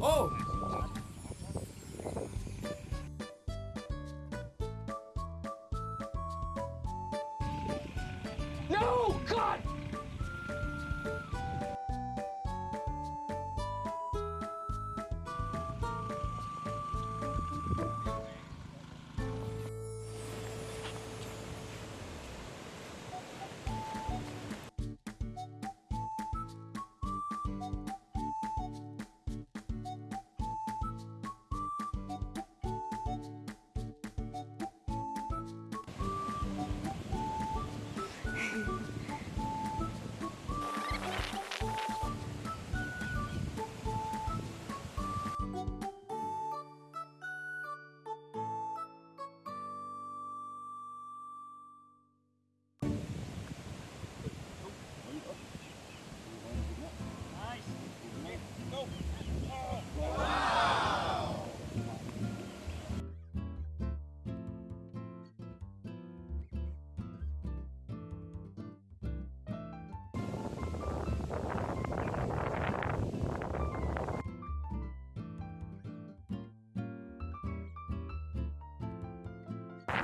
Oh!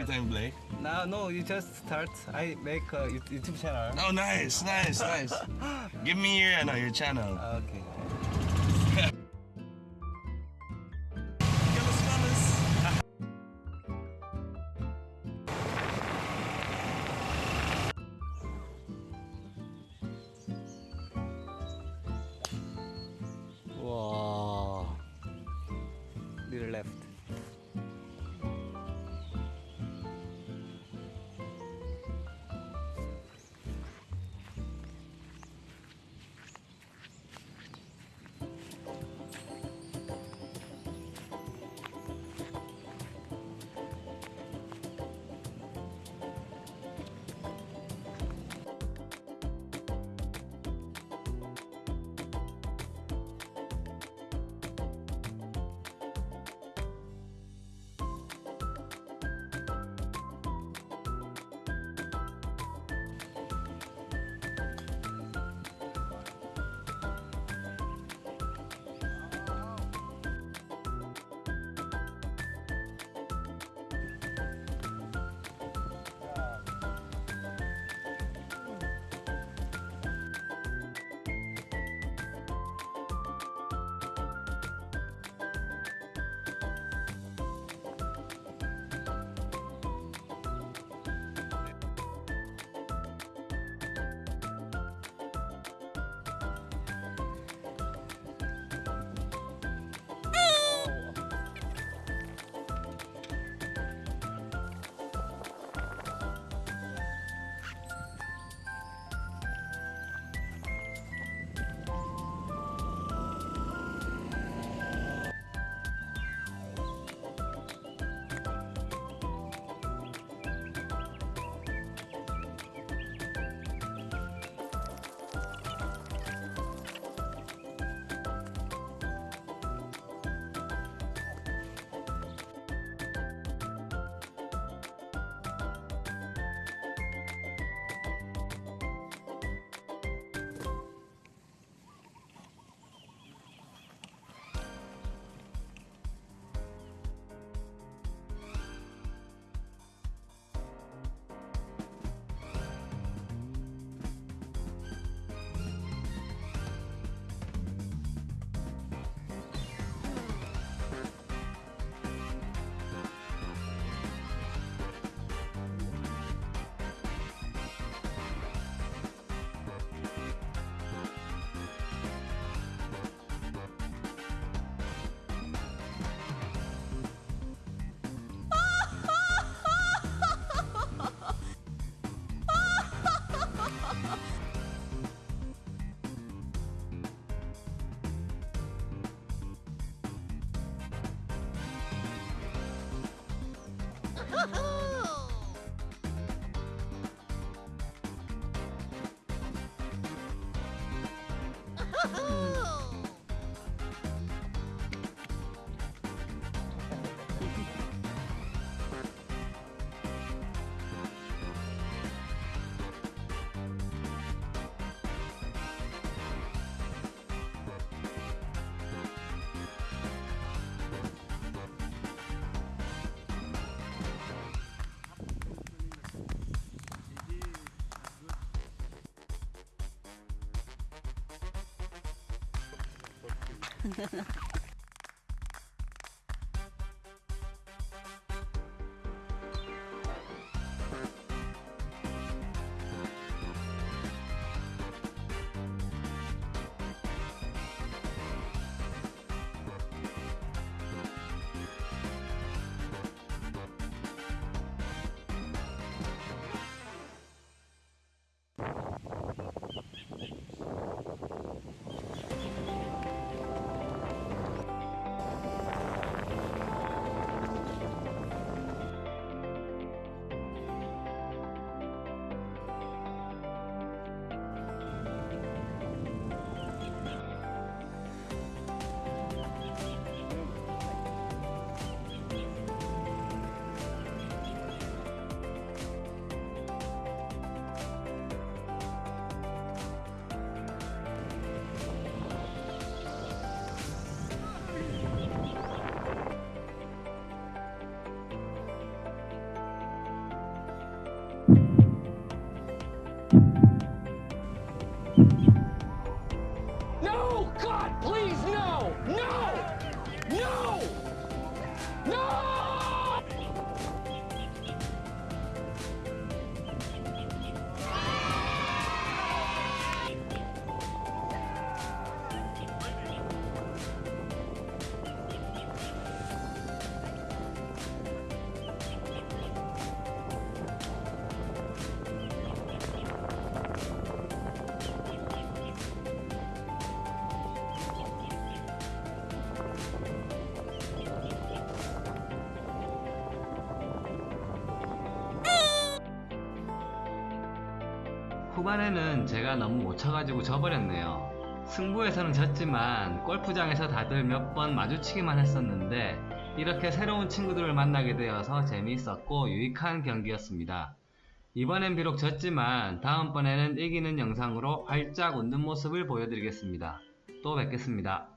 Every time you play. Now, no, you just start. I make a YouTube channel. Oh, nice, nice, nice. Give me your, uh, no, your channel. Okay. ハハハハ。No! God, please, no! No! No! No! 후반에는 제가 너무 못 쳐가지고 져버렸네요. 승부에서는 졌지만 골프장에서 다들 몇 번 마주치기만 했었는데 이렇게 새로운 친구들을 만나게 되어서 재미있었고 유익한 경기였습니다. 이번엔 비록 졌지만 다음번에는 이기는 영상으로 활짝 웃는 모습을 보여드리겠습니다. 또 뵙겠습니다.